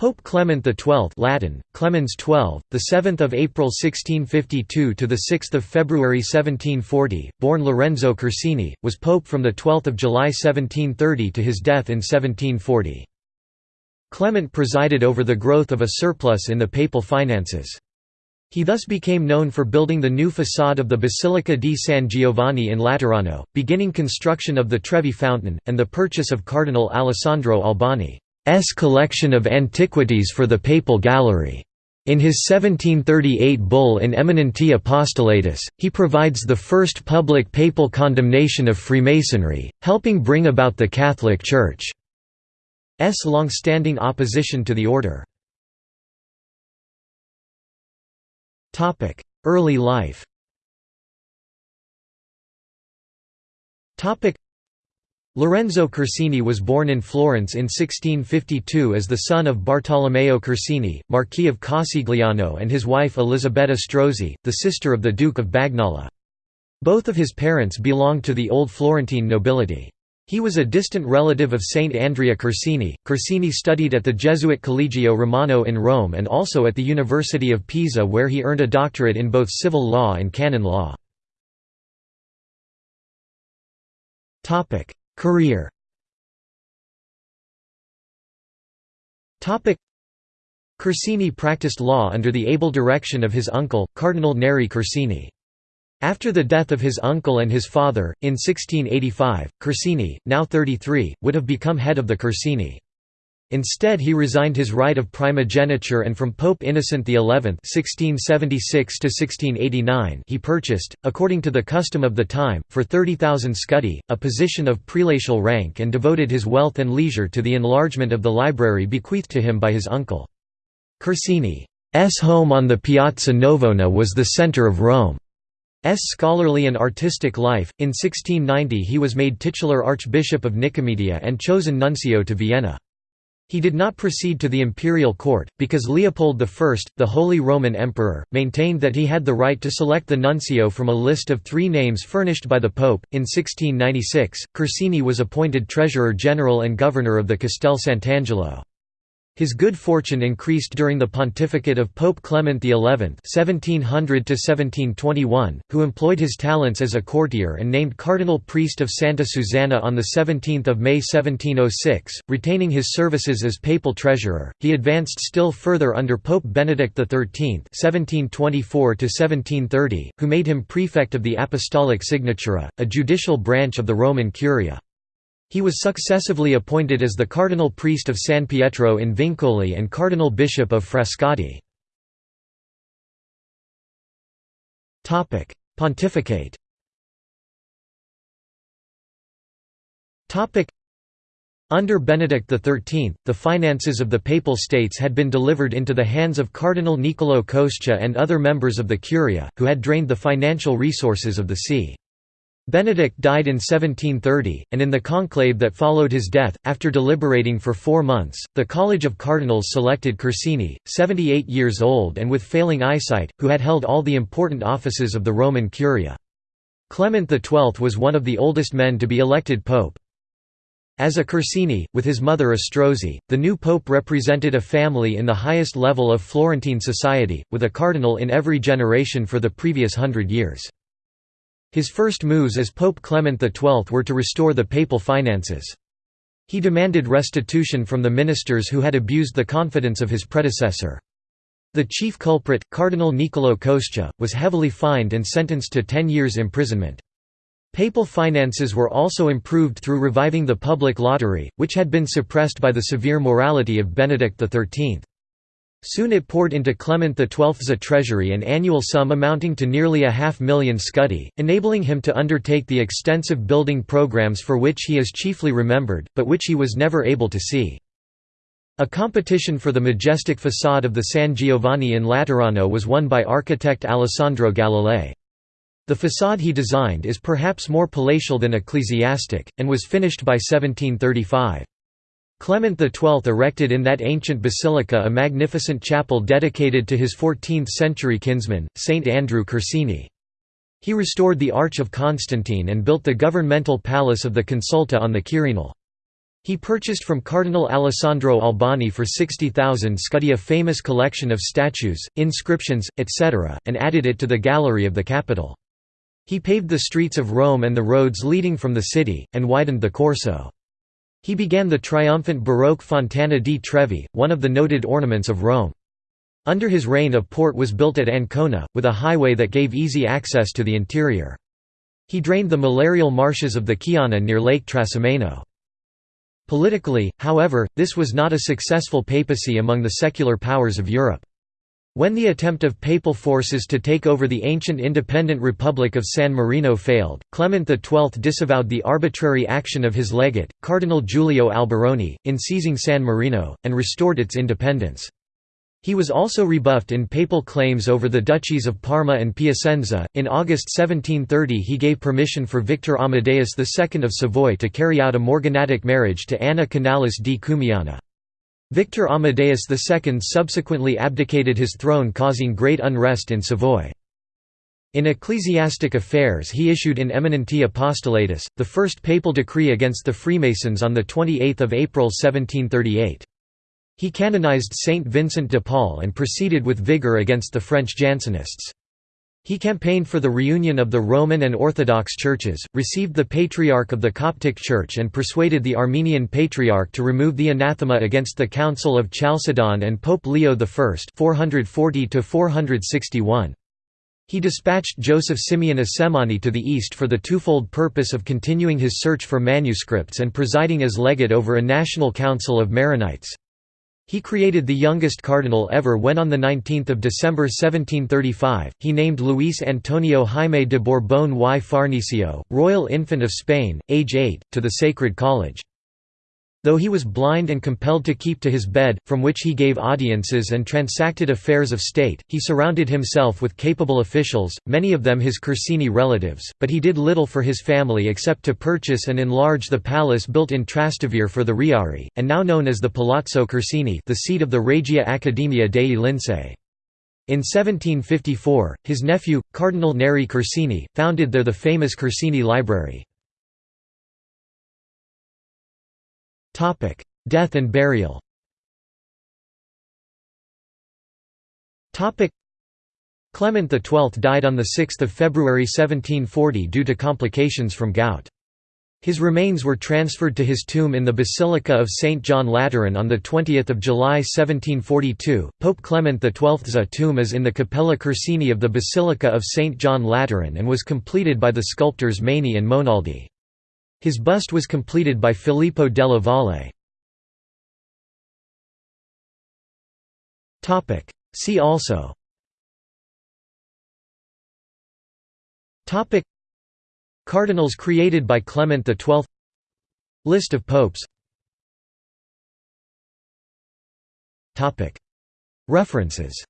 Pope Clement XII Latin, Clemens XII, the 7th of April 1652 to the 6th of February 1740, born Lorenzo Corsini, was pope from the 12th of July 1730 to his death in 1740. Clement presided over the growth of a surplus in the papal finances. He thus became known for building the new façade of the Basilica di San Giovanni in Laterano, beginning construction of the Trevi Fountain, and the purchase of Cardinal Alessandro Albani. S collection of antiquities for the Papal Gallery. In his 1738 bull in Eminenti Apostolatus, he provides the first public papal condemnation of Freemasonry, helping bring about the Catholic Church's long-standing opposition to the order. Early life Lorenzo Corsini was born in Florence in 1652 as the son of Bartolomeo Corsini, Marquis of Casigliano and his wife Elisabetta Strozzi, the sister of the Duke of Bagnuolo. Both of his parents belonged to the old Florentine nobility. He was a distant relative of Saint Andrea Corsini. Corsini studied at the Jesuit Collegio Romano in Rome and also at the University of Pisa where he earned a doctorate in both civil law and canon law. Career Corsini practiced law under the able direction of his uncle, Cardinal Neri Corsini. After the death of his uncle and his father, in 1685, Corsini, now 33, would have become head of the Corsini. Instead he resigned his right of primogeniture and from Pope Innocent XI (1676–1689) he purchased, according to the custom of the time, for 30,000 scudi, a position of prelatial rank and devoted his wealth and leisure to the enlargement of the library bequeathed to him by his uncle. Corsini's home on the Piazza Navona was the centre of Rome's scholarly and artistic life. In 1690 he was made titular Archbishop of Nicomedia and chosen nuncio to Vienna. He did not proceed to the imperial court, because Leopold I, the Holy Roman Emperor, maintained that he had the right to select the nuncio from a list of three names furnished by the Pope. In 1696, Corsini was appointed Treasurer General and Governor of the Castel Sant'Angelo. His good fortune increased during the pontificate of Pope Clement XI (1700–1721), who employed his talents as a courtier and named cardinal priest of Santa Susanna on the 17th of May 1706. Retaining his services as papal treasurer, he advanced still further under Pope Benedict XIII (1724–1730), who made him prefect of the Apostolic Signatura, a judicial branch of the Roman Curia. He was successively appointed as the cardinal priest of San Pietro in Vincoli and cardinal bishop of Frascati. Pontificate under Benedict XIII, the finances of the Papal States had been delivered into the hands of Cardinal Niccolò Coscia and other members of the Curia, who had drained the financial resources of the see. Benedict died in 1730, and in the conclave that followed his death, after deliberating for four months, the College of Cardinals selected Corsini, 78 years old and with failing eyesight, who had held all the important offices of the Roman Curia. Clement XII was one of the oldest men to be elected pope. As a Corsini, with his mother Strozzi, the new pope represented a family in the highest level of Florentine society, with a cardinal in every generation for the previous hundred years. His first moves as Pope Clement XII were to restore the papal finances. He demanded restitution from the ministers who had abused the confidence of his predecessor. The chief culprit, Cardinal Niccolò Coscia, was heavily fined and sentenced to ten years' imprisonment. Papal finances were also improved through reviving the public lottery, which had been suppressed by the severe morality of Benedict XIII. Soon it poured into Clement XII's treasury an annual sum amounting to nearly a half million scudi, enabling him to undertake the extensive building programs for which he is chiefly remembered, but which he was never able to see. A competition for the majestic façade of the San Giovanni in Laterano was won by architect Alessandro Galilei. The façade he designed is perhaps more palatial than ecclesiastic, and was finished by 1735. Clement XII erected in that ancient basilica a magnificent chapel dedicated to his 14th-century kinsman, Saint Andrew Corsini. He restored the Arch of Constantine and built the governmental palace of the Consulta on the Quirinal. He purchased from Cardinal Alessandro Albani for 60,000 scudi a famous collection of statues, inscriptions, etc., and added it to the gallery of the Capitol. He paved the streets of Rome and the roads leading from the city, and widened the Corso. He began the triumphant Baroque Fontana di Trevi, one of the noted ornaments of Rome. Under his reign a port was built at Ancona, with a highway that gave easy access to the interior. He drained the malarial marshes of the Chiana near Lake Trasimeno. Politically, however, this was not a successful papacy among the secular powers of Europe. When the attempt of papal forces to take over the ancient independent Republic of San Marino failed, Clement XII disavowed the arbitrary action of his legate, Cardinal Giulio Alberoni, in seizing San Marino, and restored its independence. He was also rebuffed in papal claims over the duchies of Parma and Piacenza. In August 1730, he gave permission for Victor Amadeus II of Savoy to carry out a morganatic marriage to Anna Canalis di Cumiana. Victor Amadeus II subsequently abdicated his throne, causing great unrest in Savoy. In ecclesiastic affairs he issued in Eminenti Apostolatus, the first papal decree against the Freemasons on 28 April 1738. He canonized Saint Vincent de Paul and proceeded with vigor against the French Jansenists. He campaigned for the reunion of the Roman and Orthodox churches, received the Patriarch of the Coptic Church and persuaded the Armenian Patriarch to remove the anathema against the Council of Chalcedon and Pope Leo I 440 461. He dispatched Joseph Simeon Assemani to the east for the twofold purpose of continuing his search for manuscripts and presiding as legate over a national council of Maronites. He created the youngest cardinal ever when on 19 December 1735, he named Luis Antonio Jaime de Borbón y Farnesio, royal infante of Spain, age 8, to the Sacred College. Though he was blind and compelled to keep to his bed, from which he gave audiences and transacted affairs of state, he surrounded himself with capable officials, many of them his Corsini relatives, but he did little for his family except to purchase and enlarge the palace built in Trastevere for the Riari, and now known as the Palazzo Corsini the seat of the Regia Accademia dei Lincei. In 1754, his nephew, Cardinal Neri Corsini, founded there the famous Corsini Library. Death and burial Topic: Clement XII died on 6 February 1740 due to complications from gout. His remains were transferred to his tomb in the Basilica of St. John Lateran on 20 July 1742. Pope Clement XII's tomb is in the Cappella Corsini of the Basilica of St. John Lateran and was completed by the sculptors Maini and Monaldi. His bust was completed by Filippo della Valle. See also. Cardinals created by Clement XII List of popes. References